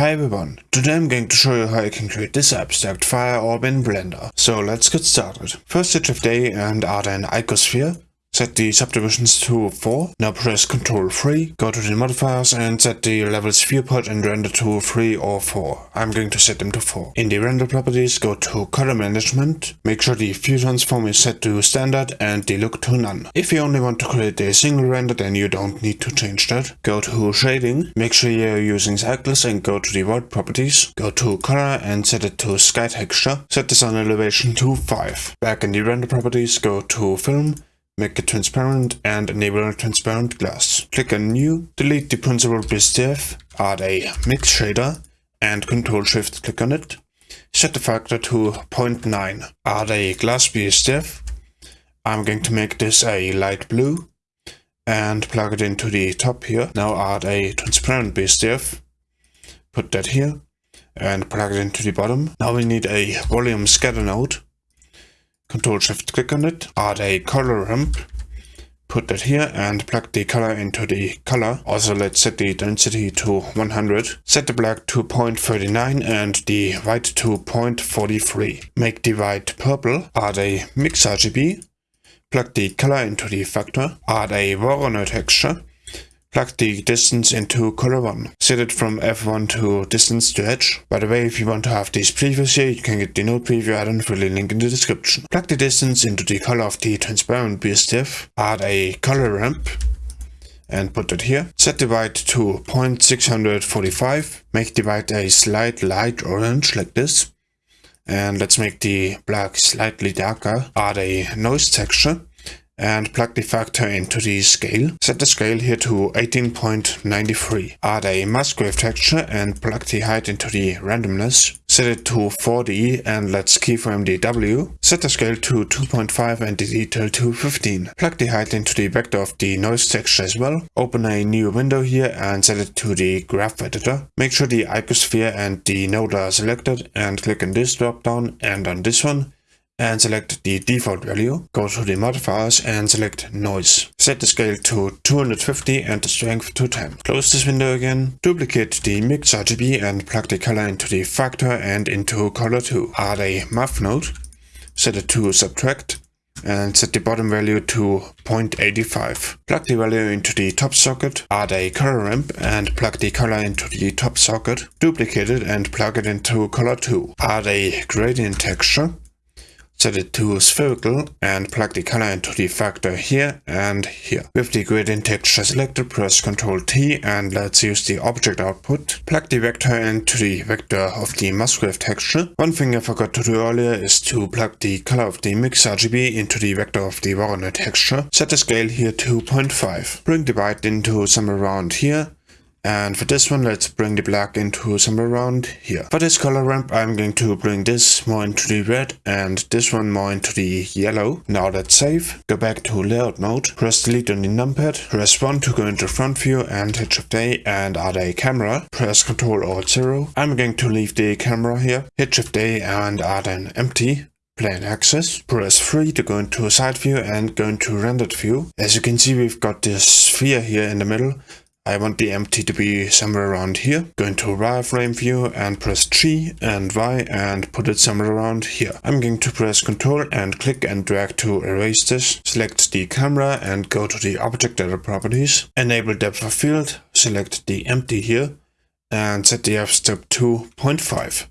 Hi everyone, today I'm going to show you how you can create this abstract fire orb in Blender. So let's get started. First hit Shift A and add an icosphere. Set the subdivisions to 4. Now press Ctrl 3, go to the modifiers and set the levels viewport and render to 3 or 4. I'm going to set them to 4. In the render properties, go to color management. Make sure the view transform is set to standard and the look to none. If you only want to create a single render, then you don't need to change that. Go to shading, make sure you're using cycles and go to the world properties. Go to color and set it to sky texture. Set the sun elevation to 5. Back in the render properties, go to film make it transparent and enable a transparent glass. Click on new, delete the Principled BSDF, add a mix shader and Ctrl Shift click on it. Set the factor to 0.9. Add a glass BSDF. I'm going to make this a light blue and plug it into the top here. Now add a transparent BSDF. Put that here and plug it into the bottom. Now we need a volume scatter node Control Shift click on it, add a color ramp, put that here and plug the color into the color. Also let's set the density to 100. Set the black to 0.39 and the white to 0.43. Make the white purple, add a mix RGB, plug the color into the factor, add a Voronoi texture, Plug the distance into color 1. Set it from F1 to distance to edge. By the way, if you want to have these previews here, you can get the node preview add-on through the link in the description. Plug the distance into the color of the transparent BSDF. Add a color ramp and put it here. Set the white to 0.645. Make the white a slight light orange like this. And let's make the black slightly darker. Add a noise texture and plug the factor into the scale. Set the scale here to 18.93. Add a Musgrave texture and plug the height into the randomness. Set it to 4D and let's keyframe the W. Set the scale to 2.5 and the detail to 15. Plug the height into the vector of the noise texture as well. Open a new window here and set it to the graph editor. Make sure the icosphere and the node are selected and click on this drop down and on this one and select the default value. Go to the modifiers and select noise. Set the scale to 250 and the strength to 10. Close this window again. Duplicate the mix RGB and plug the color into the factor and into color 2. Add a math node. Set it to subtract and set the bottom value to 0.85. Plug the value into the top socket, add a color ramp and plug the color into the top socket, duplicate it and plug it into color 2. Add a gradient texture, set it to spherical and plug the color into the factor here and here. With the gradient texture selected, press Ctrl T and let's use the object output. Plug the vector into the vector of the Musgrave texture. One thing I forgot to do earlier is to plug the color of the mix RGB into the vector of the Voronoi texture. Set the scale here to 0.5. Bring the white into somewhere around here and for this one, let's bring the black into somewhere around here. For this color ramp, I'm going to bring this more into the red and this one more into the yellow. Now let's save. Go back to layout mode, press delete on the numpad, press 1 to go into front view and hit shift A and add a camera. Press Ctrl Alt 0. I'm going to leave the camera here. Hit shift A and add an empty plain axis. Press 3 to go into side view and go into rendered view. As you can see, we've got this sphere here in the middle. I want the empty to be somewhere around here. Go into wireframe view and press G and Y and put it somewhere around here. I'm going to press Ctrl and click and drag to erase this. Select the camera and go to the object data properties. Enable depth of field. Select the empty here and set the f-stop to 0.5.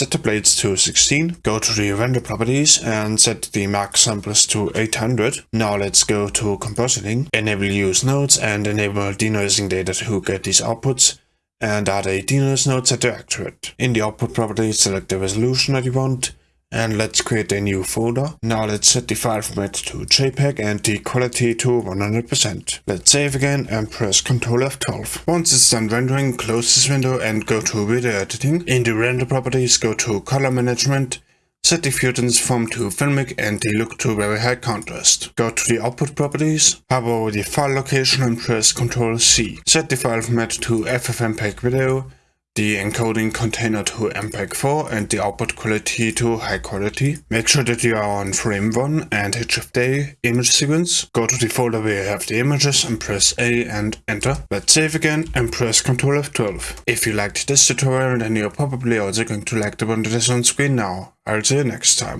Set the blades to 16, go to the render properties and set the max samples to 800. Now let's go to compositing, enable use nodes and enable denoising data to get these outputs and add a denoise node set to accurate. In the output properties select the resolution that you want and let's create a new folder. Now let's set the file format to JPEG and the quality to 100%. Let's save again and press Ctrl F12. Once it's done rendering, close this window and go to video editing. In the render properties, go to color management, set the view transform to filmic and the look to very high contrast. Go to the output properties, hover over the file location and press Ctrl C. Set the file format to FFmpeg video the encoding container to MPEG 4 and the output quality to high quality. Make sure that you are on frame 1 and hit Shift A image sequence. Go to the folder where you have the images and press A and enter. Let's save again and press Ctrl F12. If you liked this tutorial then you're probably also going to like the one that is on screen now. I'll see you next time.